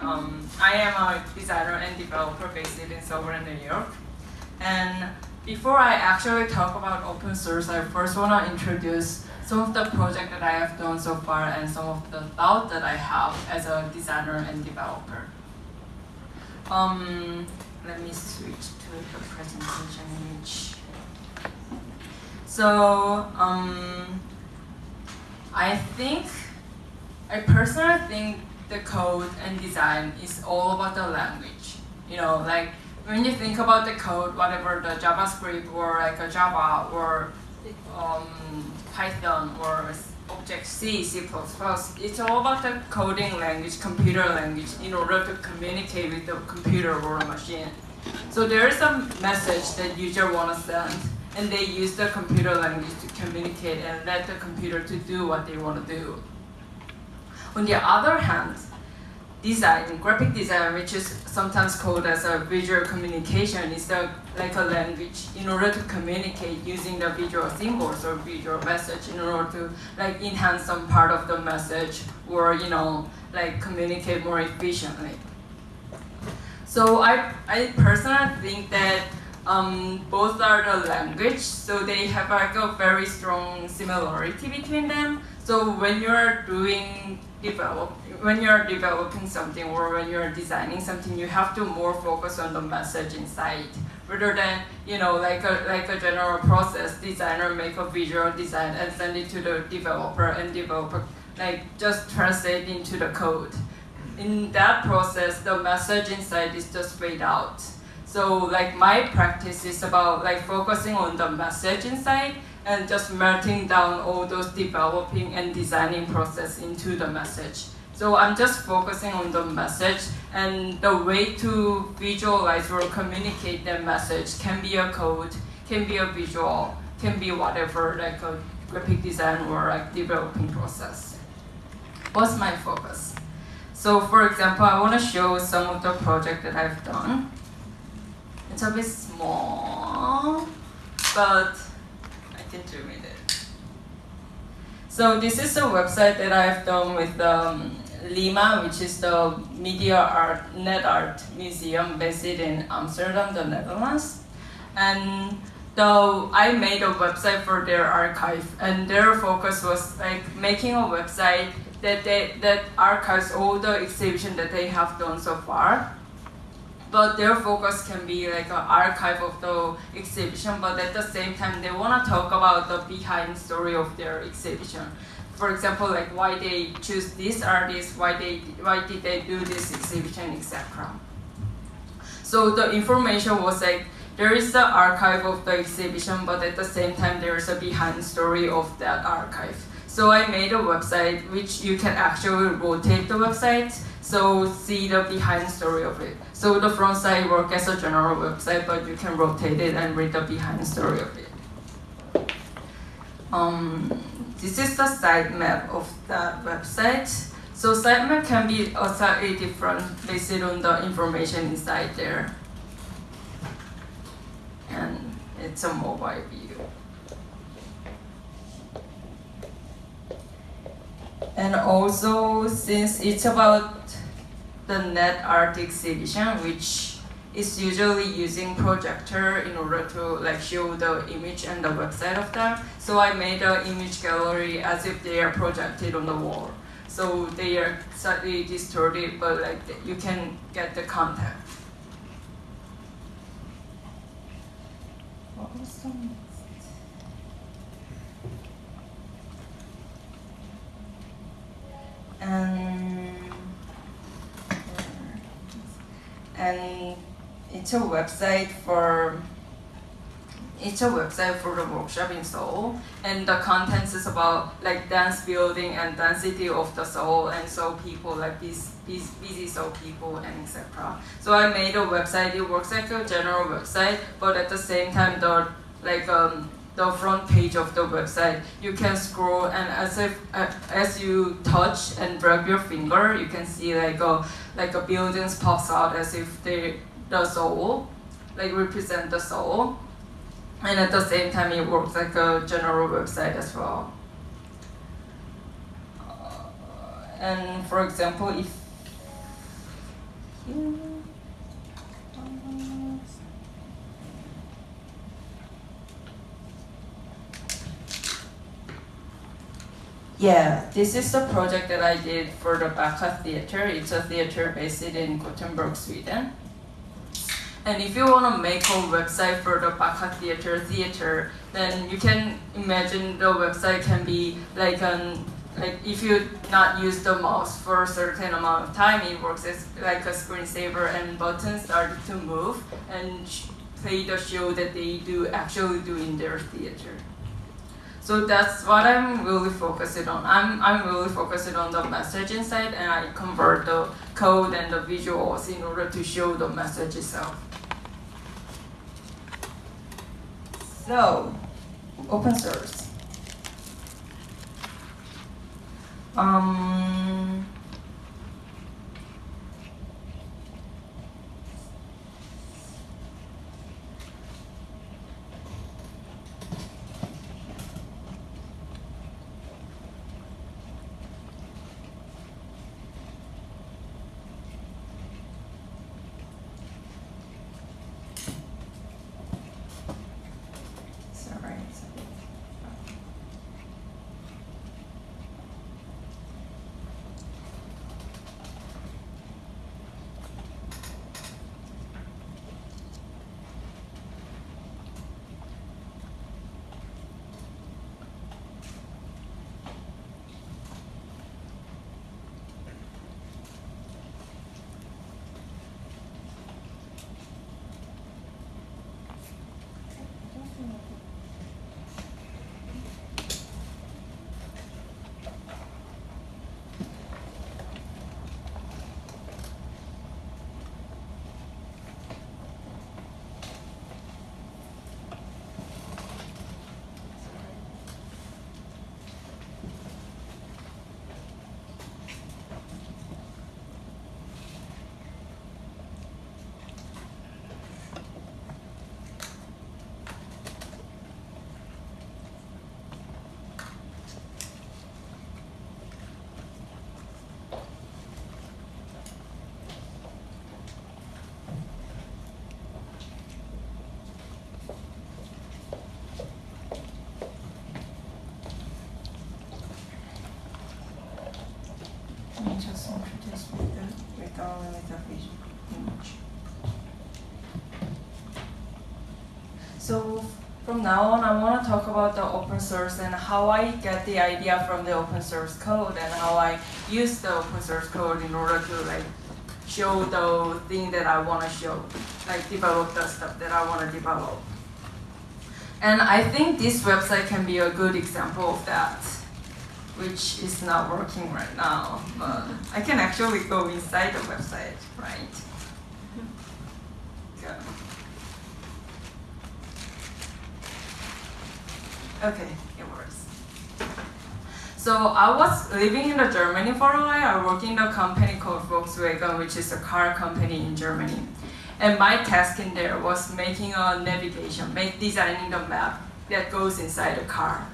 Um, I am a designer and developer based in Silver, New York. And before I actually talk about open source, I first want to introduce some of the projects that I have done so far and some of the thoughts that I have as a designer and developer. Um, let me switch to the presentation image. So, um, I think, I personally think the code and design is all about the language. You know, like when you think about the code, whatever the JavaScript or like a Java or um, Python or Object-C, C++, it's all about the coding language, computer language, in order to communicate with the computer or machine. So there is a message that user want to send, and they use the computer language to communicate and let the computer to do what they want to do. On the other hand, design, graphic design, which is sometimes called as a visual communication, is the, like a language in order to communicate using the visual symbols or visual message in order to like enhance some part of the message or you know like communicate more efficiently. So I, I personally think that um, both are the language, so they have like a very strong similarity between them. So when you're doing develop, when you're developing something or when you're designing something, you have to more focus on the message inside rather than you know like a like a general process. Designer make a visual design and send it to the developer, and developer like just translate into the code. In that process, the message inside is just fade out. So like my practice is about like focusing on the message inside and just melting down all those developing and designing process into the message. So I'm just focusing on the message and the way to visualize or communicate that message can be a code, can be a visual, can be whatever, like a graphic design or like developing process. What's my focus? So for example, I want to show some of the project that I've done. It's a bit small, but into with it. So this is a website that I've done with um, Lima, which is the media art, net art museum based in Amsterdam, the Netherlands. And so I made a website for their archive and their focus was like making a website that, they, that archives all the exhibition that they have done so far but their focus can be like an archive of the exhibition, but at the same time, they want to talk about the behind story of their exhibition. For example, like why they choose this artist, why they why did they do this exhibition, etc. So the information was like there is the archive of the exhibition, but at the same time, there is a behind story of that archive. So I made a website which you can actually rotate the website so see the behind story of it. So the front side work as a general website, but you can rotate it and read the behind story of it. Um, this is the sitemap of that website. So sitemap can be slightly different based on the information inside there. And it's a mobile view. And also, since it's about the net art exhibition, which is usually using projector in order to like show the image and the website of them. So I made an image gallery as if they are projected on the wall. So they are slightly distorted, but like you can get the And and it's a website for it's a website for the workshop in Seoul, and the contents is about like dance building and density of the Seoul, and so people like these these busy Seoul people and etc. So I made a website. It works like a general website, but at the same time, the like um, the front page of the website, you can scroll and as if uh, as you touch and drag your finger, you can see like a like a buildings pops out as if they the soul, like represent the soul. And at the same time, it works like a general website as well. Uh, and for example, if Yeah, this is the project that I did for the Backa Theater. It's a theater based in Gothenburg, Sweden. And if you want to make a website for the Backa Theater theater, then you can imagine the website can be like an like if you not use the mouse for a certain amount of time, it works as like a screensaver and buttons start to move and play the show that they do actually do in their theater. So that's what I'm really focused on. I'm, I'm really focused on the message inside and I convert the code and the visuals in order to show the message itself. So, open source. Um, sorry. Let me just introduce with the, with all with the visual image. So from now on, I want to talk about the open source and how I get the idea from the open source code and how I use the open source code in order to like show the thing that I want to show, like develop the stuff that I want to develop. And I think this website can be a good example of that which is not working right now, but I can actually go inside the website, right? Go. Okay, it works. So I was living in Germany for a while. I worked in a company called Volkswagen, which is a car company in Germany. And my task in there was making a navigation, make designing the map that goes inside the car.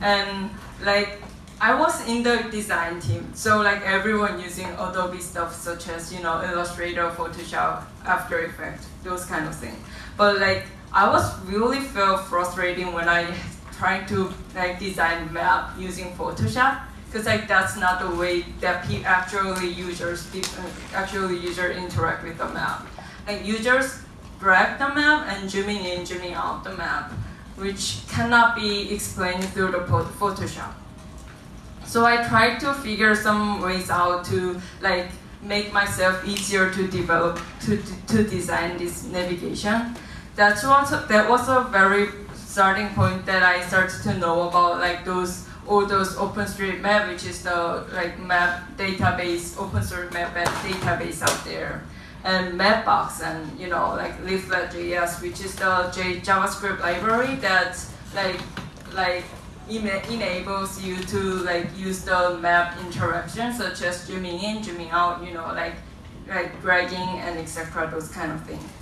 And like I was in the design team, so like everyone using Adobe stuff such as you know Illustrator, Photoshop, After Effects, those kind of things. But like I was really felt frustrating when I tried to like design map using Photoshop because like that's not the way that actually users uh, actually user interact with the map. Like users drag the map and zooming in, zooming out the map, which cannot be explained through the Photoshop. So I tried to figure some ways out to like make myself easier to develop to, to, design this navigation. That's was that was a very starting point that I started to know about like those all those OpenStreetMap, which is the like map database, OpenStreetMap database out there, and Mapbox, and you know like Leaflet.js, which is the J- JavaScript library that like like enables you to like use the map interaction such as zooming in, zooming out, you know, like like dragging and etc. Those kind of things.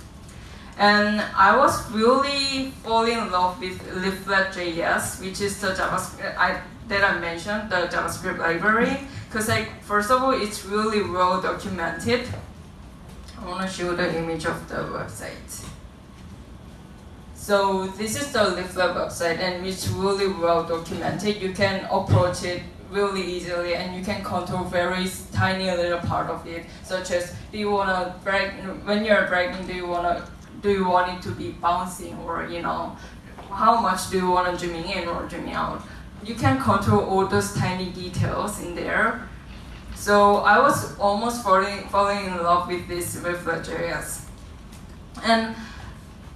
And I was really falling in love with Leaflet.js, which is the JavaScript I, that I mentioned, the JavaScript library. Because like first of all, it's really well documented. I want to show the image of the website. So this is the Leaflet website and it's really well documented. You can approach it really easily and you can control very tiny little part of it, such as do you want to drag, when you're dragging, do you want to, do you want it to be bouncing or, you know, how much do you want to zooming in or zooming out? You can control all those tiny details in there. So I was almost falling, falling in love with this Leaflet.js. And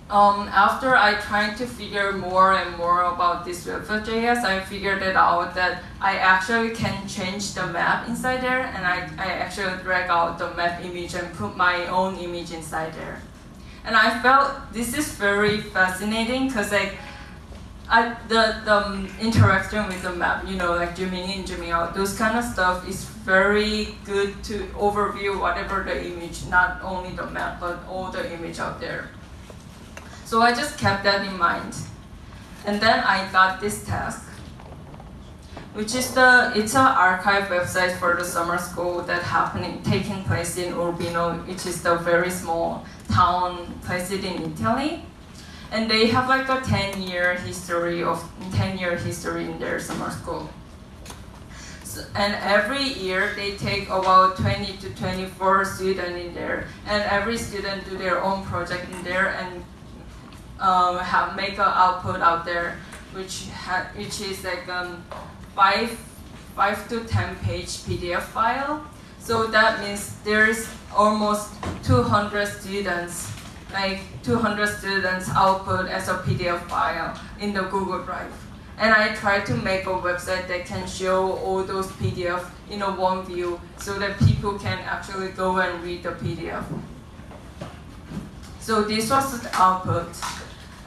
um, after I tried to figure more and more about this Leaflet.js, I figured it out that I actually can change the map inside there and I, I actually drag out the map image and put my own image inside there. And I felt this is very fascinating because like I, the, the um, interaction with the map, you know, like zooming in, zooming out, those kind of stuff is very good to overview whatever the image, not only the map, but all the image out there. So I just kept that in mind. And then I got this task, which is the, it's an archive website for the summer school that happening, taking place in Urbino, which is the very small town placed in Italy. And they have like a 10 year history of, 10 year history in their summer school. So, and every year they take about 20 to 24 students in there. And every student do their own project in there and um, have make an output out there, which which is like um, five five to ten page PDF file. So that means there's almost 200 students, like 200 students output as a PDF file in the Google Drive. And I try to make a website that can show all those PDF in a one view so that people can actually go and read the PDF. So this was the output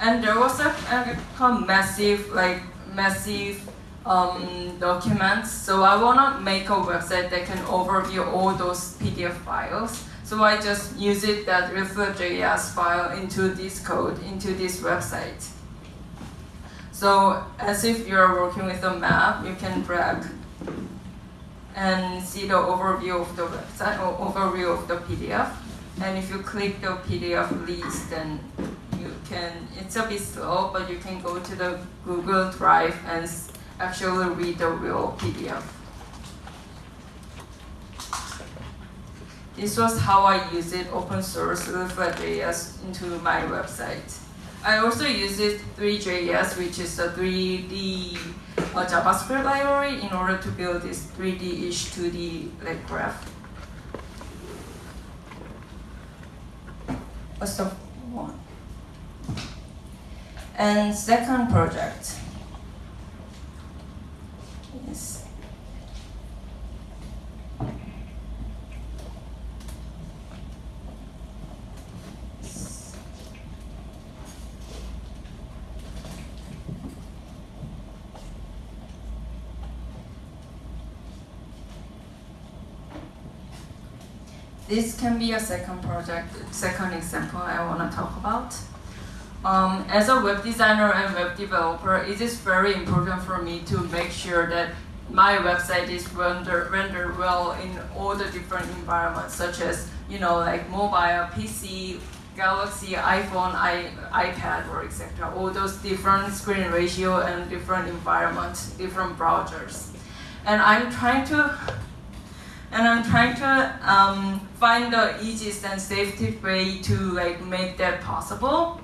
and there was a, a, a massive, like massive um, documents. So I want to make a website that can overview all those PDF files. So I just use it that Leaflet.js file into this code, into this website. So as if you're working with a map, you can drag and see the overview of the website or overview of the PDF. And if you click the PDF list, then you can, it's a bit slow, but you can go to the Google Drive and actually read the real PDF. This was how I use it, open source Leaflet.js into my website. I also use it Three.js, which is a 3D uh, JavaScript library in order to build this 3D-ish 2D like graph. What's the one? And second project is this can be a second project, second example I want to talk about. Um, as a web designer and web developer, it is very important for me to make sure that my website is rendered rendered well in all the different environments, such as you know like mobile, PC, Galaxy, iPhone, I, iPad, or etc. All those different screen ratio and different environments, different browsers, and I'm trying to. And I'm trying to um, find the easiest and safest way to like make that possible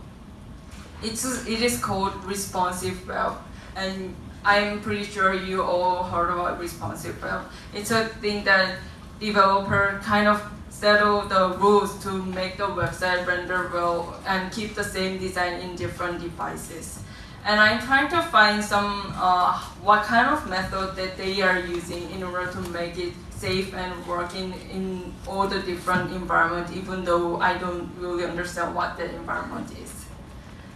it's it is called responsive web, and I'm pretty sure you all heard about responsive web. It's a thing that developer kind of settle the rules to make the website render well and keep the same design in different devices. And I'm trying to find some uh, what kind of method that they are using in order to make it safe and working in all the different environment, even though I don't really understand what the environment is.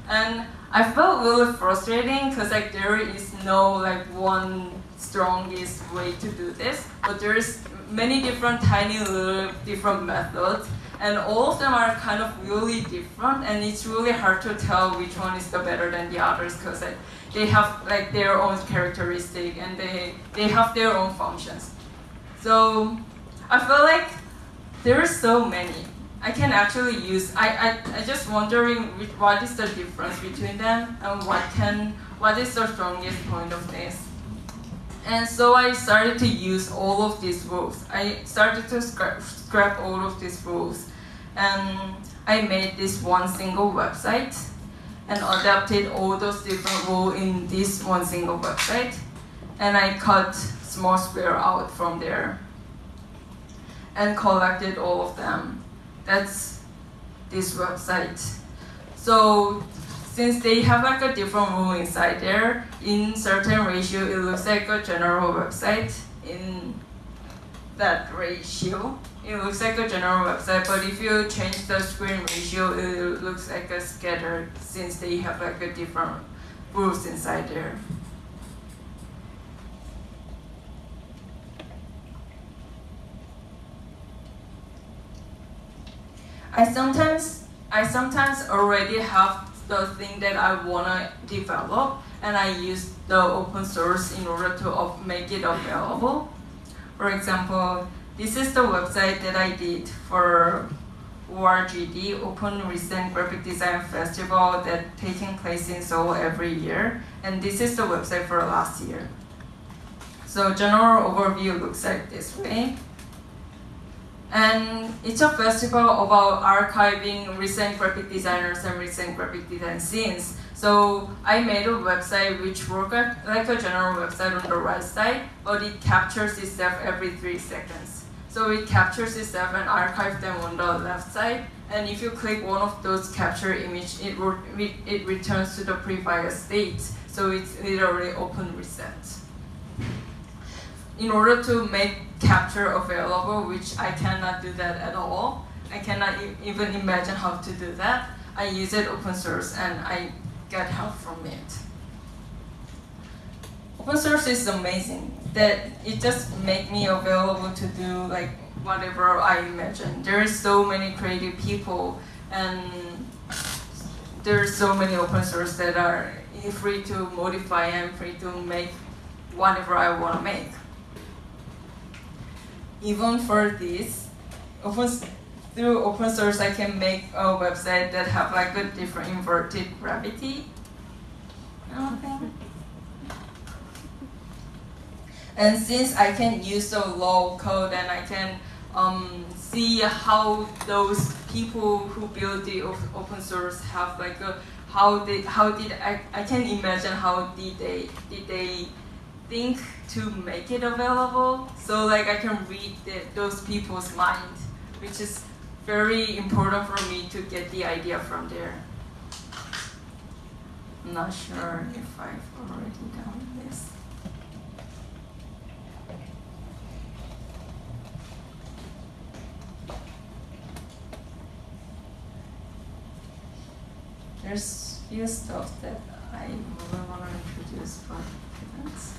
And I felt really frustrating because like there is no like one strongest way to do this, but there's many different tiny little different methods and all of them are kind of really different and it's really hard to tell which one is the better than the others because like, they have like their own characteristic and they they have their own functions. So i feel like there are so many i can actually use i i, I just wondering what is the difference between them and what can what is the strongest point of this and so I started to use all of these rules. I started to scrap, scrap all of these rules. And I made this one single website and adapted all those different rules in this one single website. And I cut small square out from there and collected all of them. That's this website. So since they have like a different rule inside there, in certain ratio, it looks like a general website. In that ratio, it looks like a general website, but if you change the screen ratio, it looks like a scattered since they have like a different rules inside there. I sometimes I sometimes already have the thing that I wanna develop and I use the open source in order to make it available. For example, this is the website that I did for ORGD, Open Recent Graphic Design Festival that taking place in Seoul every year. And this is the website for last year. So general overview looks like this way. And it's a festival about archiving recent graphic designers and recent graphic design scenes. So I made a website which works like a general website on the right side, but it captures itself every three seconds. So it captures itself and archives them on the left side. And if you click one of those capture image, it, it returns to the previous state. So it's literally open reset in order to make capture available, which I cannot do that at all. I cannot e even imagine how to do that. I use it open source and I get help from it. Open source is amazing that it just make me available to do like whatever I imagine. There are so many creative people and there are so many open source that are free to modify and free to make whatever I want to make even for this, open, through open source, I can make a website that have like a different inverted gravity. And since I can use the low code and I can um, see how those people who build the open source have like a, how they how did I, I can imagine how did they did they think to make it available so like I can read the, those people's mind, which is very important for me to get the idea from there. I'm not sure if I've already done this. There's few stuff that I really want to introduce, but depends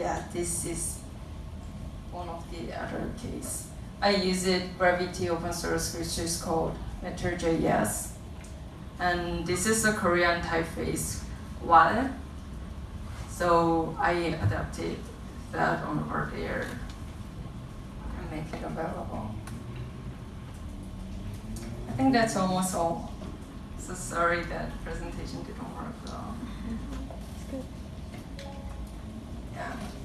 yeah, this is one of the other case. I use it Gravity open source, which is called Matter.js. And this is a Korean typeface wallet. So I adapted that on over there and make it available. I think that's almost all. So sorry that presentation didn't work well. Yeah.